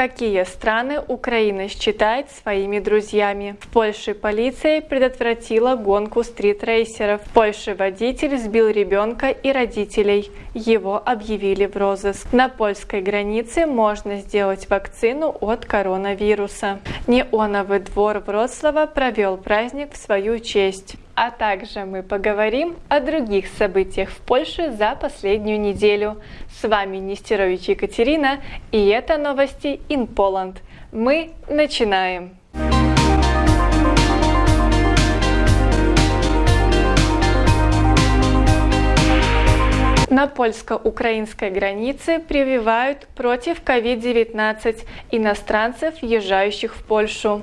Какие страны Украина считает своими друзьями? В Польше полиция предотвратила гонку стритрейсеров. В Польше водитель сбил ребенка и родителей. Его объявили в розыск. На польской границе можно сделать вакцину от коронавируса. Неоновый двор Вроцлава провел праздник в свою честь. А также мы поговорим о других событиях в Польше за последнюю неделю. С вами Нестерович Екатерина и это новости in Poland. Мы начинаем! На польско-украинской границе прививают против COVID-19 иностранцев, въезжающих в Польшу.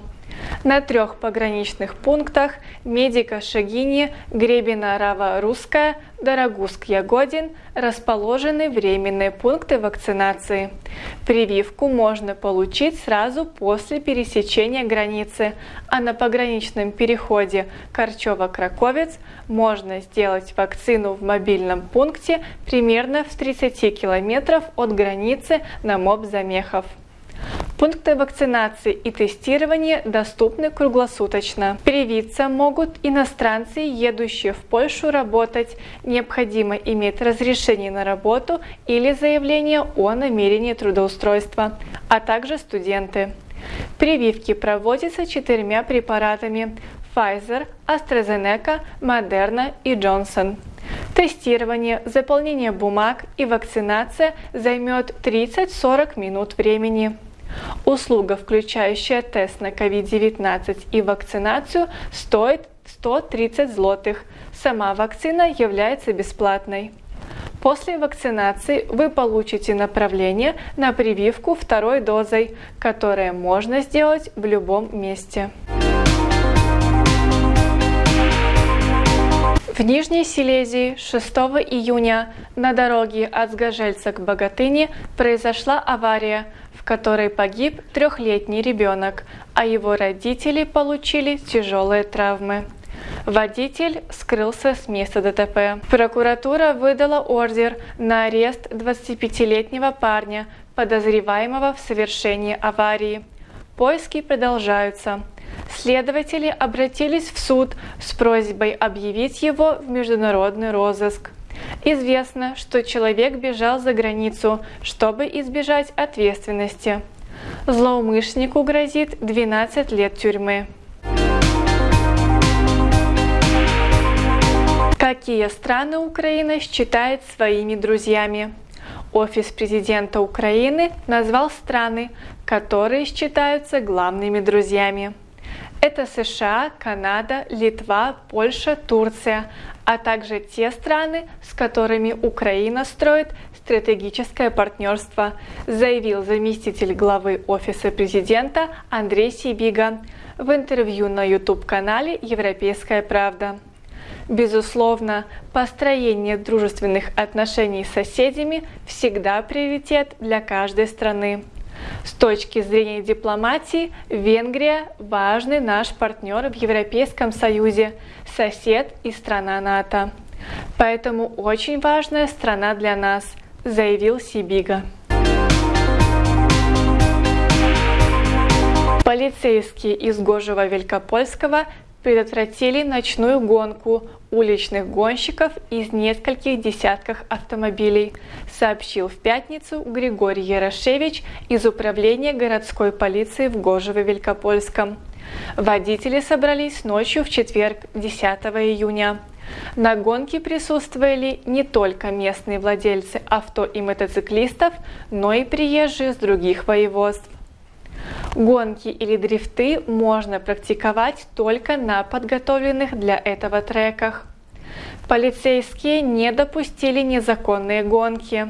На трех пограничных пунктах Медика Шагини, Гребена Рава Русская, Дорогуск Ягодин расположены временные пункты вакцинации. Прививку можно получить сразу после пересечения границы, а на пограничном переходе Корчева-Краковец можно сделать вакцину в мобильном пункте примерно в 30 километров от границы на МОБ Замехов. Пункты вакцинации и тестирования доступны круглосуточно. Привиться могут иностранцы, едущие в Польшу работать. Необходимо иметь разрешение на работу или заявление о намерении трудоустройства, а также студенты. Прививки проводятся четырьмя препаратами Pfizer, AstraZeneca, Moderna и Johnson. Тестирование, заполнение бумаг и вакцинация займет 30-40 минут времени. Услуга, включающая тест на COVID-19 и вакцинацию, стоит 130 злотых. Сама вакцина является бесплатной. После вакцинации вы получите направление на прививку второй дозой, которое можно сделать в любом месте. В Нижней Силезии 6 июня на дороге от Сгожельца к Богатыне произошла авария, которой погиб трехлетний ребенок, а его родители получили тяжелые травмы. Водитель скрылся с места ДТП. Прокуратура выдала ордер на арест 25-летнего парня, подозреваемого в совершении аварии. Поиски продолжаются. Следователи обратились в суд с просьбой объявить его в международный розыск. Известно, что человек бежал за границу, чтобы избежать ответственности. Злоумышленнику грозит 12 лет тюрьмы. Какие страны Украина считает своими друзьями? Офис президента Украины назвал страны, которые считаются главными друзьями. Это США, Канада, Литва, Польша, Турция, а также те страны, с которыми Украина строит стратегическое партнерство, заявил заместитель главы Офиса президента Андрей Сибига в интервью на YouTube-канале «Европейская правда». Безусловно, построение дружественных отношений с соседями всегда приоритет для каждой страны. С точки зрения дипломатии, Венгрия – важный наш партнер в Европейском Союзе, сосед и страна НАТО. Поэтому очень важная страна для нас, заявил Сибига. Полицейские из Гожева Великопольского предотвратили ночную гонку уличных гонщиков из нескольких десятков автомобилей, сообщил в пятницу Григорий Ярошевич из Управления городской полиции в Гожево-Великопольском. Водители собрались ночью в четверг, 10 июня. На гонке присутствовали не только местные владельцы авто и мотоциклистов, но и приезжие с других воеводств. Гонки или дрифты можно практиковать только на подготовленных для этого треках. Полицейские не допустили незаконные гонки.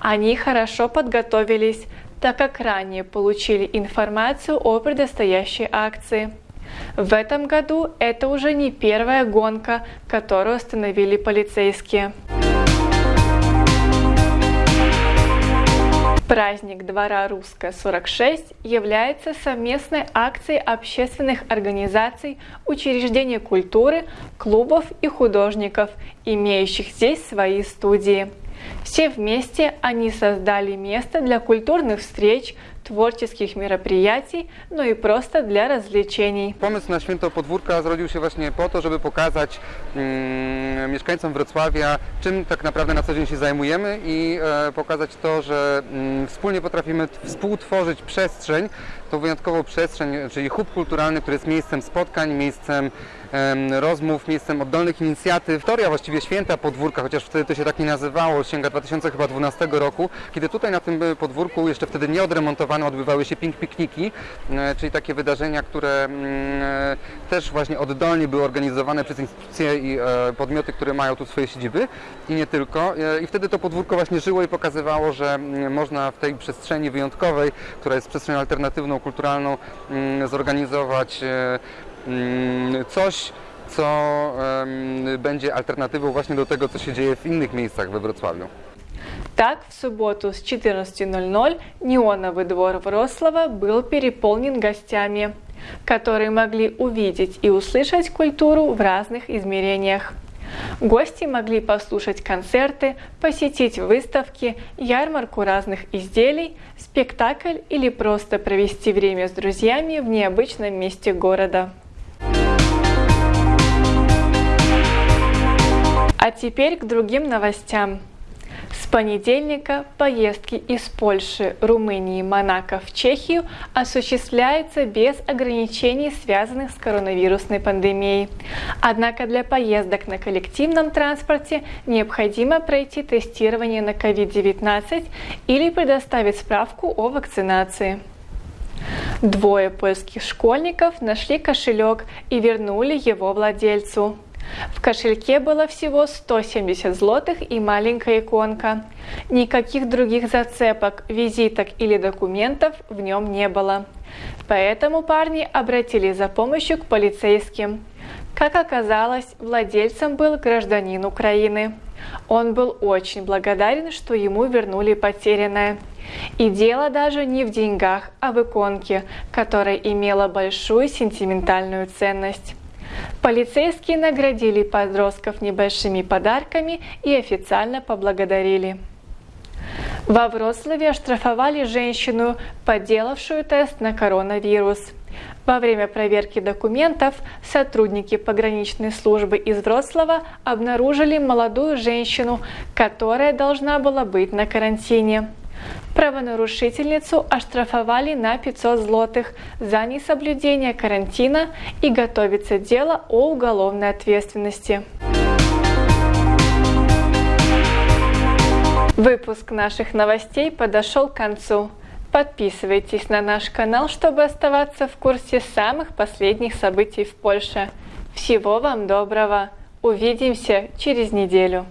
Они хорошо подготовились, так как ранее получили информацию о предстоящей акции. В этом году это уже не первая гонка, которую остановили полицейские. Праздник двора Русская 46 является совместной акцией общественных организаций, учреждений культуры, клубов и художников, имеющих здесь свои студии. Все вместе они создали место для культурных встреч, tворческих мероприятий, но и просто для развлечений. Pomysł na święto podwórka zrodził się właśnie po to, żeby pokazać mm, mieszkańcom Wrocławia, czym tak naprawdę na co dzień się zajmujemy i e, pokazać to, że mm, wspólnie potrafimy t- współtworzyć przestrzeń, tą wyjątkową przestrzeń, czyli hub kulturalny, który jest miejscem spotkań, miejscem em, rozmów, miejscem oddolnych inicjatyw. Historia właściwie święta podwórka, chociaż wtedy to się tak nie nazywało, sięga 2012 roku, kiedy tutaj na tym e, podwórku, jeszcze wtedy nieodremontowane, odbywały się pink pikniki, e, czyli takie wydarzenia, które mm, e, też właśnie oddolnie były organizowane przez instytucje i e, podmioty, które mają tu swoje siedziby i nie tylko. I wtedy to podwórko właśnie żyło i pokazywało, że mm, można w tej przestrzeni wyjątkowej, która jest przestrzenią alternatywną, kulturalną, mm, zorganizować coś, co będzie alternatywą właśnie do tego, co się dzieje w innych miejscach we Wrocławiu. Так, в субботу с 14.00 неоновый двор Врослава был переполнен гостями, которые могли увидеть и услышать культуру в разных измерениях. Гости могли послушать концерты, посетить выставки, ярмарку разных изделий, спектакль или просто провести время с друзьями в необычном месте города. А теперь к другим новостям. С понедельника поездки из Польши, Румынии, Монако в Чехию осуществляются без ограничений, связанных с коронавирусной пандемией. Однако для поездок на коллективном транспорте необходимо пройти тестирование на COVID-19 или предоставить справку о вакцинации. Двое польских школьников нашли кошелек и вернули его владельцу. В кошельке было всего 170 злотых и маленькая иконка. Никаких других зацепок, визиток или документов в нем не было. Поэтому парни обратились за помощью к полицейским. Как оказалось, владельцем был гражданин Украины. Он был очень благодарен, что ему вернули потерянное. И дело даже не в деньгах, а в иконке, которая имела большую сентиментальную ценность. Полицейские наградили подростков небольшими подарками и официально поблагодарили. Во Вроцлаве оштрафовали женщину, подделавшую тест на коронавирус. Во время проверки документов сотрудники пограничной службы из Вроцлава обнаружили молодую женщину, которая должна была быть на карантине. Правонарушительницу оштрафовали на 500 злотых за несоблюдение карантина и готовится дело о уголовной ответственности. Выпуск наших новостей подошел к концу. Подписывайтесь на наш канал, чтобы оставаться в курсе самых последних событий в Польше. Всего вам доброго! Увидимся через неделю!